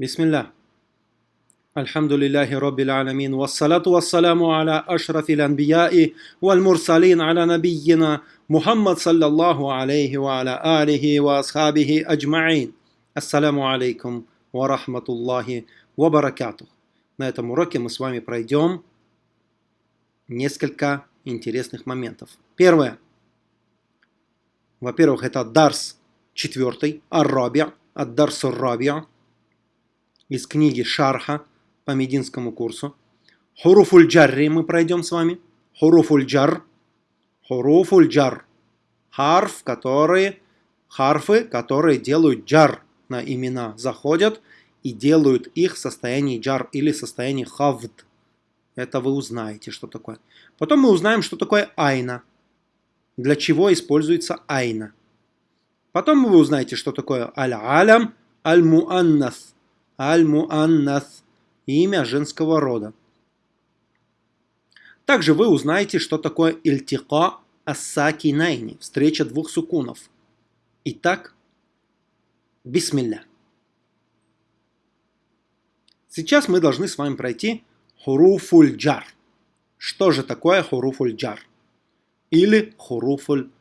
بسم الله الحمد لله رب العالمين والصلاة والسلام على أشرف الأنبياء والمرسلين على نبينا محمد صلى الله عليه وعلى آله وأصحابه أجمعين السلام عليكم ورحمة الله وبركاته На этом уроке мы с вами пройдем несколько интересных моментов. Первое. Во-первых, это Дарс четвертый, Ар-Раби, Ад-Дарс Ар-Раби, из книги Шарха по мединскому курсу. Хуруфуль Джарри мы пройдем с вами. Хуруфуль Джар. Хуруфуль Джар. Харф, которые, харфы, которые делают джар на имена, заходят и делают их в состоянии джар или состоянии хавд. Это вы узнаете, что такое. Потом мы узнаем, что такое айна. Для чего используется айна. Потом вы узнаете, что такое аль-алям, аль-муаннас. Аль-Муаннас – имя женского рода. Также вы узнаете, что такое Ильтика Ассаки Найни – встреча двух сукунов. Итак, бисмилля. Сейчас мы должны с вами пройти хуруфуль джар. Что же такое хуруфуль джар? Или хуруфуль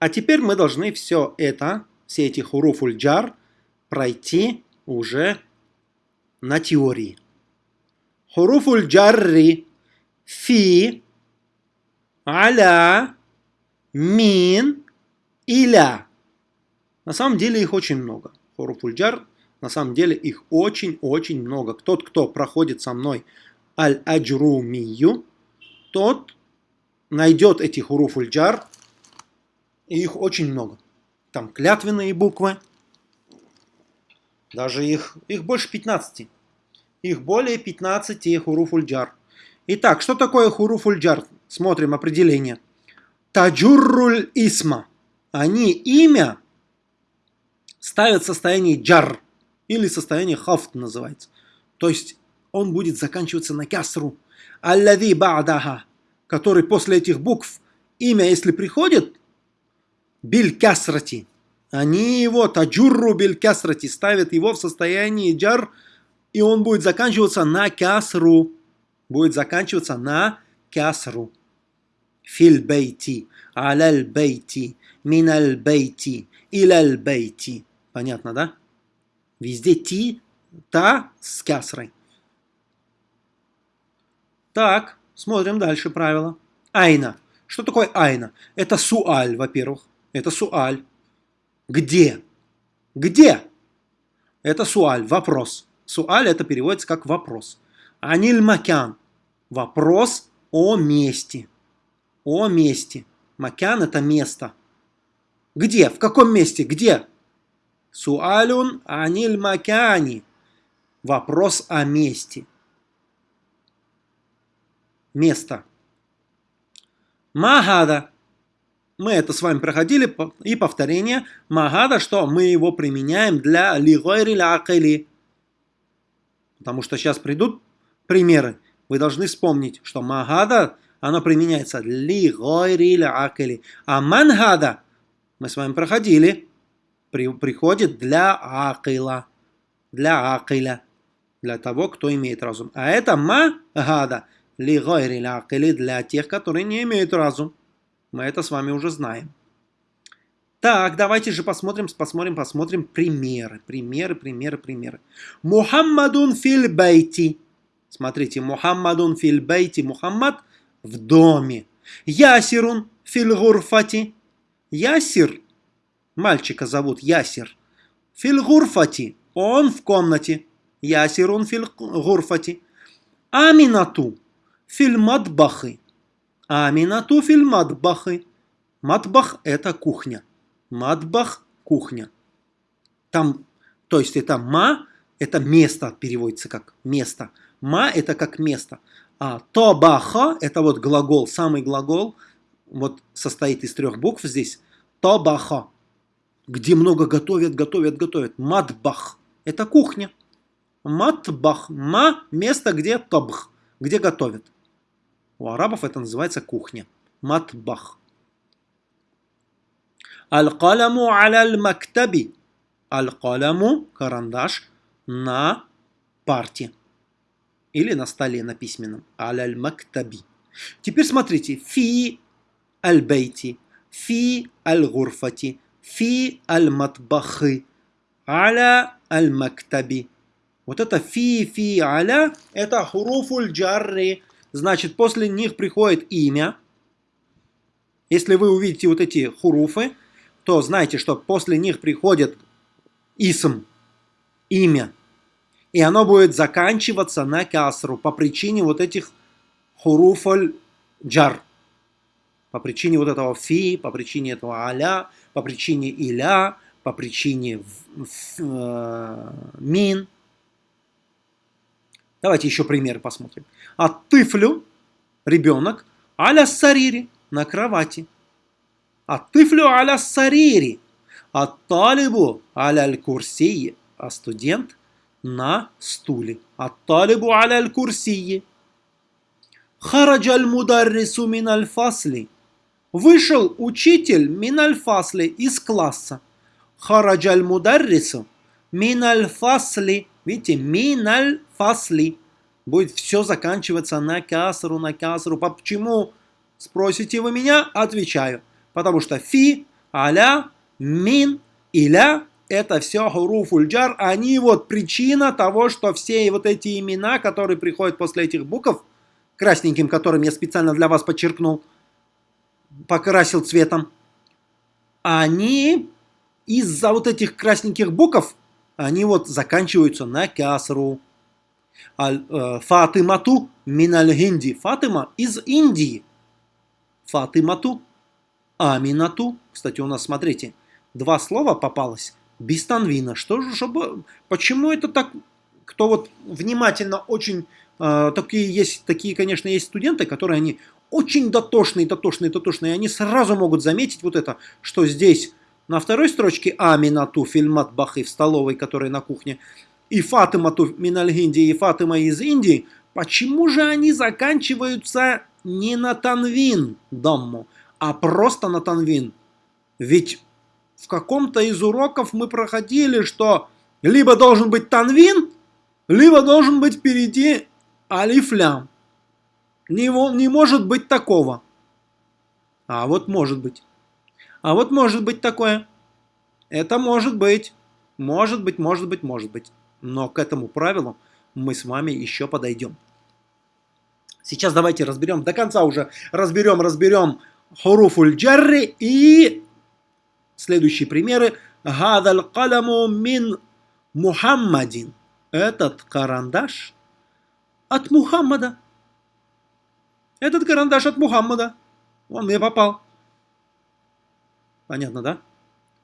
А теперь мы должны все это, все эти хуруфуль джар, пройти уже на теории. Хуруфуль джарри фи, аля, мин, иля. На самом деле их очень много. Хуруфуль джар, на самом деле их очень-очень много. Тот, кто проходит со мной аль-аджрумию, тот найдет эти хуруфуль джар и их очень много. Там клятвенные буквы, даже их, их больше 15. Их более 15 хуруфульджар. Итак, что такое хуруфульджар? Смотрим определение. Таджурруль исма. Они имя ставят в состоянии джар или состояние хафт называется. То есть он будет заканчиваться на кясру. Аллави ба'даха, который после этих букв имя, если приходит, биль кясрати. Они его, таджурру биль кясрати, ставят его в состоянии джар, и он будет заканчиваться на кясру. Будет заканчиваться на кясру. Филь бейти, аляль бейти, миналь бейти, иляль бейти. Понятно, да? Везде ти, та с кясрой. Так, смотрим дальше правило. Айна. Что такое айна? Это суаль, во-первых. Это суаль. Где? Где? Это суаль, вопрос. Суаль это переводится как вопрос. Аниль макян. Вопрос о месте. О месте. Макян это место. Где? В каком месте? Где? Суалюн аниль макяни. Вопрос о месте. Место. Магада. Мы это с вами проходили, и повторение магада, что мы его применяем для лигойри лякали. Потому что сейчас придут примеры. Вы должны вспомнить, что магада, она применяется лигойри лякали. А мангада, мы с вами проходили, при, приходит для акила. Для акиля. Для того, кто имеет разум. А это магада, лигойри лякали, для тех, которые не имеют разум. Мы это с вами уже знаем. Так, давайте же посмотрим, посмотрим, посмотрим примеры. Примеры, примеры, примеры. Мухаммадун фил бейти. Смотрите, Мухаммадун фил бейти. Мухаммад в доме. Ясирун фил гурфати. Ясир. Мальчика зовут Ясир. Фил гурфати. Он в комнате. Ясирун фил гурфати. Аминату. Фил мадбахи. Аминату филь матбахы. Матбах – это кухня. Матбах – кухня. Там, то есть это ма – это место, переводится как место. Ма – это как место. А тобаха – это вот глагол, самый глагол, вот состоит из трех букв здесь. Тобаха, где много готовят, готовят, готовят. Матбах – это кухня. Матбах – ма – место, где тобх, где готовят. У арабов это называется кухня. Матбах. Аль-каляму аль-мактаби. Аль-каляму, карандаш, на парте. Или на столе, на письменном. Аль-мактаби. Теперь смотрите. Фи аль-бейти. Фи аль-гурфати. Фи аль-матбахы. Аля аль-мактаби. Вот это фи, фи, аля, это хуруфуль джарри. Значит, после них приходит имя. Если вы увидите вот эти хуруфы, то знайте, что после них приходит исм, имя. И оно будет заканчиваться на касру по причине вот этих хуруфаль джар. По причине вот этого фи, по причине этого аля, по причине иля, по причине в, в, э, мин. Давайте еще пример посмотрим. А тыфлю, ребенок, аля сарири, на кровати. А тыфлю аля сарири. А талибу аля курсии, а студент на стуле. А талибу аля курсии. Хараджа аль-мударрису мин аль-фасли. Вышел учитель мин аль-фасли из класса. Хараджа аль-мударрису мин аль-фасли. Видите, мин аль-фасли. Будет все заканчиваться на касру, на касру. Почему? Спросите вы меня? Отвечаю. Потому что фи, аля, мин, иля это все хуруфульджар, они вот причина того, что все вот эти имена, которые приходят после этих букв, красненьким, которым я специально для вас подчеркнул, покрасил цветом, они из-за вот этих красненьких букв, они вот заканчиваются на касру. Э, Фатимату миналь гинди. Фатима из Индии. Фатимату. Аминату. Кстати, у нас, смотрите, два слова попалось. Без танвина. Что же, чтобы... Почему это так... Кто вот внимательно очень... Э, такие есть, такие, конечно, есть студенты, которые они очень дотошные, дотошные, дотошные. Они сразу могут заметить вот это, что здесь на второй строчке Аминату фильмат бахы в столовой, которая на кухне, и Фатима Минальгинди, и Фатима из Индии, почему же они заканчиваются не на танвин дамму, а просто на танвин? Ведь в каком-то из уроков мы проходили, что либо должен быть танвин, либо должен быть впереди алифлям. Не, не может быть такого. А вот может быть. А вот может быть такое. Это может быть. Может быть, может быть, может быть. Но к этому правилу мы с вами еще подойдем. Сейчас давайте разберем, до конца уже разберем, разберем хуруфуль джарри и следующие примеры. Гадаль каламу мин Мухаммадин. Этот карандаш от Мухаммада. Этот карандаш от Мухаммада. Он мне попал. Понятно, да?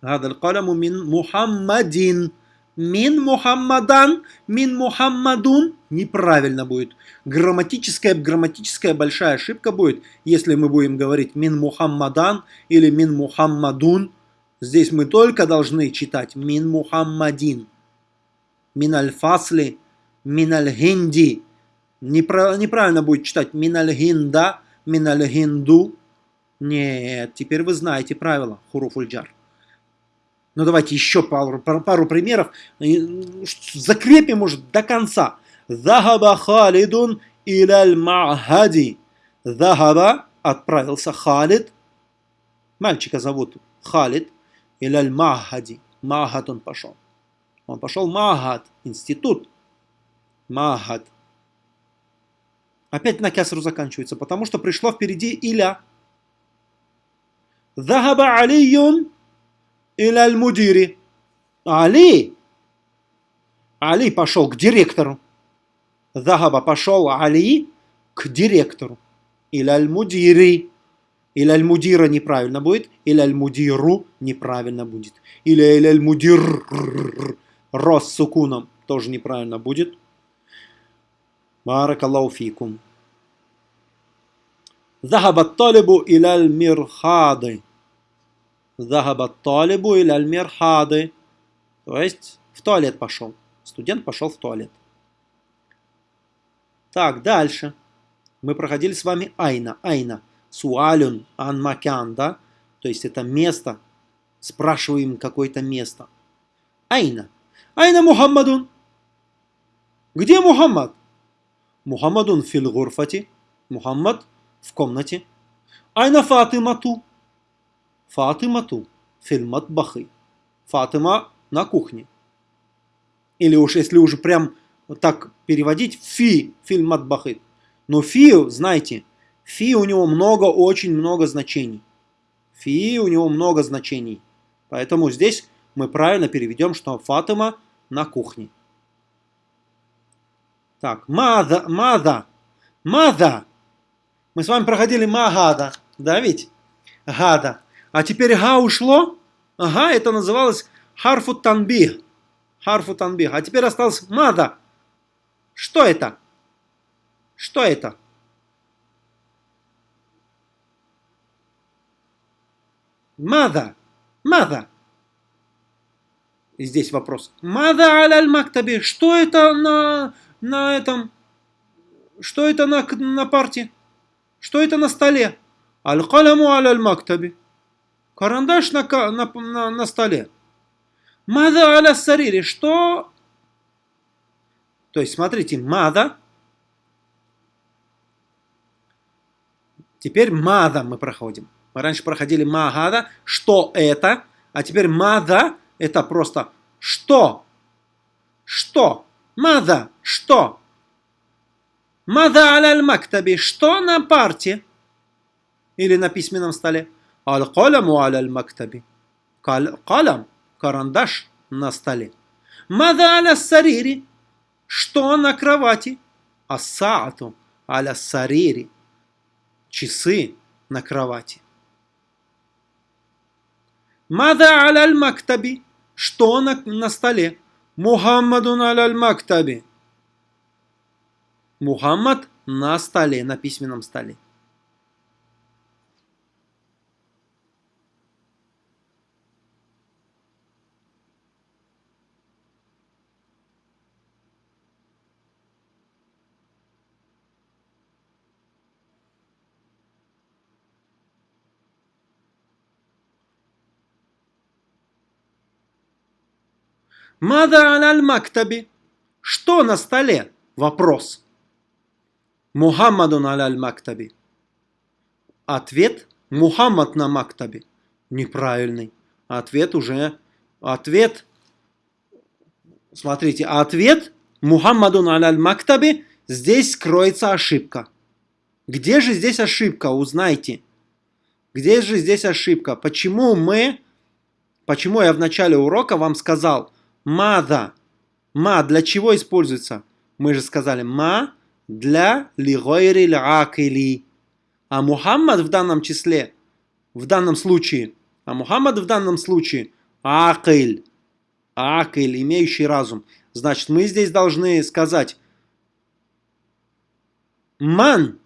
Гадаль каляму мин Мухаммадин. Мин Мухаммадан, мин Мухаммадун. Неправильно будет. Грамматическая, грамматическая большая ошибка будет, если мы будем говорить мин Мухаммадан или мин Мухаммадун. Здесь мы только должны читать мин Мухаммадин. Мин аль-фасли, мин аль-хинди. Неправильно будет читать мин аль-хинда, мин аль-хинду. Нет, теперь вы знаете правила хуруфульджар. Ну давайте еще пару, пару примеров. Закрепим уже до конца. Захаба Халидун иляль Махади. Захаба отправился Халид. Мальчика зовут Халид. Иляль Махади. Махад он пошел. Он пошел Махад, институт. Махад. Опять на кясру заканчивается, потому что пришло впереди Иля. Захаба Алиюн Иляль мудири. Али! Али пошел к директору. Захаба пошел а Али к директору. Иляль мудири. Или аль-мудира неправильно будет, или аль-мудиру неправильно будет. Или аль-мудир рос с сукуном тоже неправильно будет. Баракаллаху. Захаба талибу или аль-мирхады. Захаба талибу или альмер хады. То есть в туалет пошел. Студент пошел в туалет. Так, дальше. Мы проходили с вами айна. Айна. Суалюн ан макян, да? То есть это место, спрашиваем какое-то место. Айна. Айна Мухаммадун. Где Мухаммад? Мухаммадун фил гурфати. Мухаммад в комнате. Айна Фатимату. Фатимату фил матбахи. Фатима на кухне. Или уж если уже прям так переводить, фи фильм матбахи. Но фи, знаете, фи у него много, очень много значений. Фи у него много значений. Поэтому здесь мы правильно переведем, что Фатима на кухне. Так, мада, мада, мада. Мы с вами проходили магада, да ведь? Гада. А теперь га ушло. Ага, это называлось харфу танбих. Харфу танбих. А теперь осталось мада. Что это? Что это? Мада. Мада. Здесь вопрос. Мада аляль мактаби. Что это на, на этом? Что это на, на парте? Что это на столе? Аль-каляму аляль мактаби. Карандаш на, на, на, на столе. Мада аля сарири. Что? То есть, смотрите, мада. Теперь мада мы проходим. Мы раньше проходили магада. Что это? А теперь мада это просто что? Что? Мада? Что? Мада аль мактаби? Что на парте? Или на письменном столе? Аль-каляму аль мактаби. Калям, карандаш на столе. Мада аля сарири? Что на кровати? Асаату аля сарири. Часы на кровати. Мада аляль мактаби? Что на, на столе? Мухаммадун аляль мактаби. Мухаммад на столе, на письменном столе. Мада аляль мактаби. Что на столе? Вопрос. Мухаммадун аляль мактаби. Ответ Мухаммад на мактабе. Неправильный. Ответ уже... Ответ... Смотрите, ответ Мухаммадун аляль мактаби. Здесь скроется ошибка. Где же здесь ошибка? Узнайте. Где же здесь ошибка? Почему мы... Почему я в начале урока вам сказал, Мада. Ма для чего используется? Мы же сказали ма для лигойри акили. А Мухаммад в данном числе, в данном случае, а Мухаммад в данном случае акиль. Акиль, имеющий разум. Значит, мы здесь должны сказать ман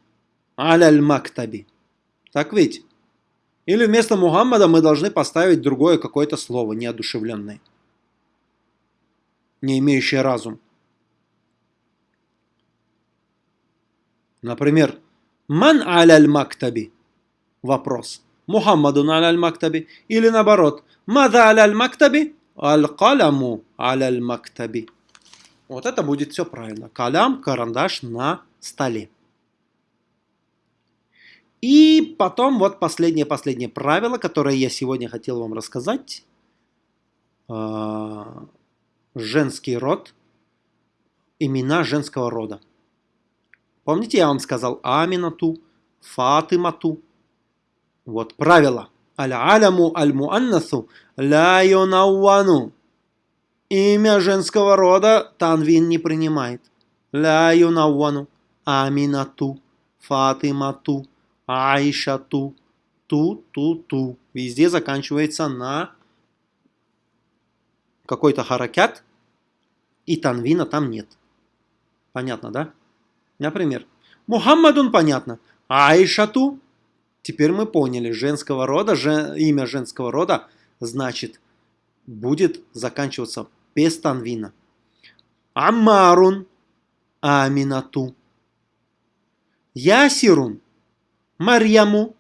аляль мактаби. Так ведь? Или вместо Мухаммада мы должны поставить другое какое-то слово, неодушевленное не имеющие разум. Например, «Ман аляль мактаби?» Вопрос. «Мухаммадун аляль мактаби?» Или наоборот, «Мада аляль мактаби?» «Аль-каляму аляль мактаби?» Вот это будет все правильно. Калям, карандаш на столе. И потом вот последнее-последнее правило, которое я сегодня хотел вам рассказать. Женский род, имена женского рода. Помните, я вам сказал Аминату, Фатимату. Вот правило. Аль-аляму аль-муаннасу ля. Имя женского рода танвин не принимает. Ля. Аминату, Фатимату, Айшату, ту-ту-ту. Везде заканчивается на какой-то харакят, и танвина там нет. Понятно, да? Например, Мухаммадун понятно, Айшату, теперь мы поняли, женского рода, жен, имя женского рода, значит, будет заканчиваться без танвина. Аммарун, Аминату, Ясирун, Марьяму,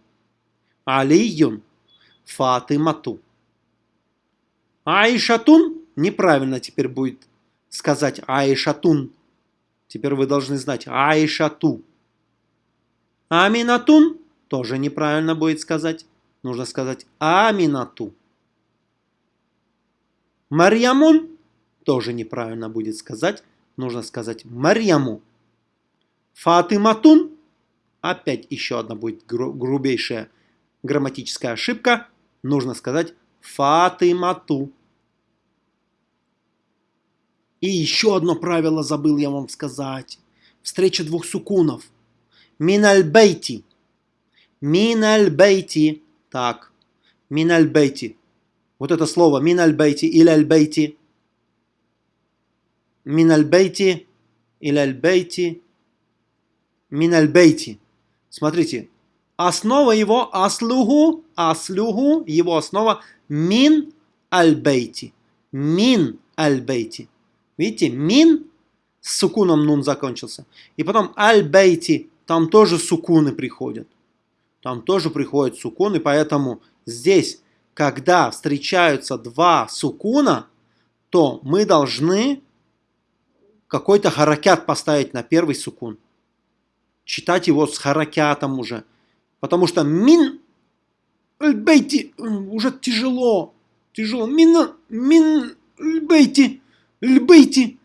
Алиюн, Фатимату. Аишатун неправильно теперь будет сказать Аишатун. Теперь вы должны знать Аишату. Аминатун тоже неправильно будет сказать. Нужно сказать Аминату. Марьямун тоже неправильно будет сказать. Нужно сказать Марьяму. Фатиматун. Опять еще одна будет гру грубейшая грамматическая ошибка. Нужно сказать Фатимату. И еще одно правило забыл я вам сказать. Встреча двух сукунов. Минальбейти. Минальбейти. Так. Минальбейти. Вот это слово минальбейти или альбейти. Минальбейти или альбейти. Минальбейти. Смотрите. Основа его аслугу, аслугу, его основа мин альбейти. Мин альбейти. Видите, мин с сукуном нун закончился. И потом аль-бейти, там тоже сукуны приходят. Там тоже приходят сукуны, поэтому здесь, когда встречаются два сукуна, то мы должны какой-то харакят поставить на первый сукун. Читать его с харакятом уже. Потому что мин аль-бейти уже тяжело. Тяжело. Мин, мин аль-бейти Льбейти.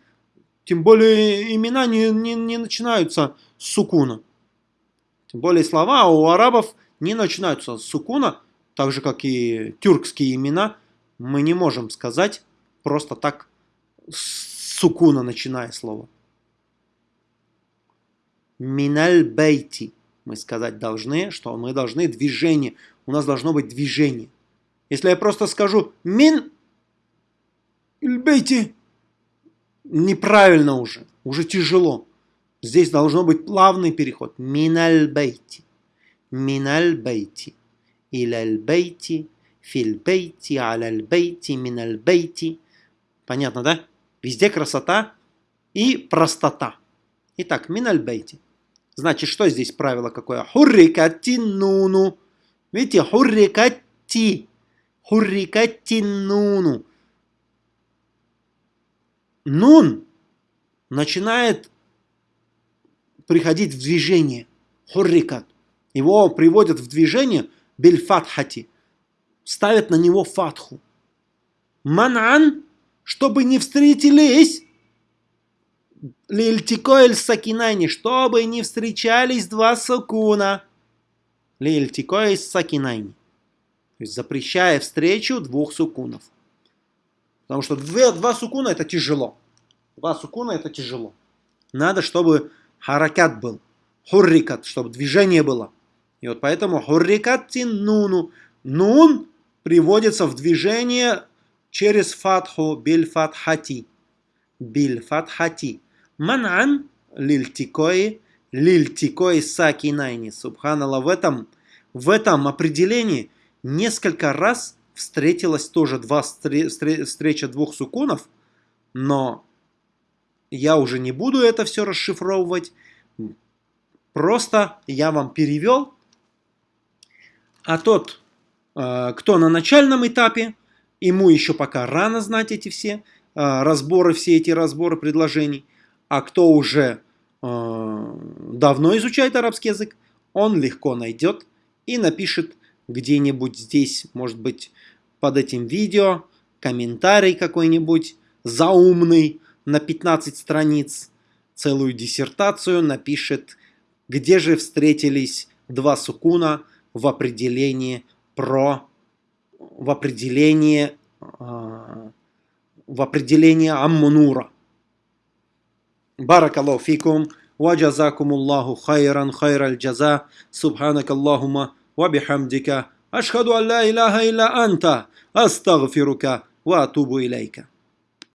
Тем более имена не, не, не начинаются с сукуна. Тем более слова у арабов не начинаются с сукуна, так же как и тюркские имена. Мы не можем сказать просто так с сукуна начиная слово. Миналь бейти. Мы сказать должны, что мы должны движение. У нас должно быть движение. Если я просто скажу мин бейти, неправильно уже, уже тяжело. Здесь должно быть плавный переход. Миналь бейти. Миналь бейти. Иляль бейти. Филь бейти. Аляль бейти. Миналь бейти. Понятно, да? Везде красота и простота. Итак, миналь бейти. Значит, что здесь правило какое? Хуррикати нуну. Видите, хуррикати. Хуррикати нуну нун начинает приходить в движение. Хуррикат. Его приводят в движение бельфатхати. Ставят на него фатху. Манан, чтобы не встретились Лильтикоэль сакинайни, чтобы не встречались два сакуна. Лильтикоэль сакинайни. То есть запрещая встречу двух сукунов. Потому что две, два сукуна это тяжело. Два сукуна это тяжело. Надо, чтобы харакат был. Хуррикат, чтобы движение было. И вот поэтому хуррикат нуну. Нун приводится в движение через фатху биль фатхати. Биль фатхати. Манан лильтикои лильтикои сакинайни. Субханаллах. В этом, в этом определении несколько раз встретилась тоже два встреча двух сукунов, но я уже не буду это все расшифровывать. Просто я вам перевел. А тот, э, кто на начальном этапе, ему еще пока рано знать эти все э, разборы, все эти разборы предложений. А кто уже э, давно изучает арабский язык, он легко найдет и напишет где-нибудь здесь, может быть, под этим видео, комментарий какой-нибудь заумный на 15 страниц, целую диссертацию напишет, где же встретились два сукуна в определении про, в определении, э, в определении аммунура. Баракаллаху фикум. وجزاكم الله خيرا خير الجزاء سبحانك اللهم وبحمدك أشهد أن لا إله إلا أنت أستغفرك وأتوب إليك.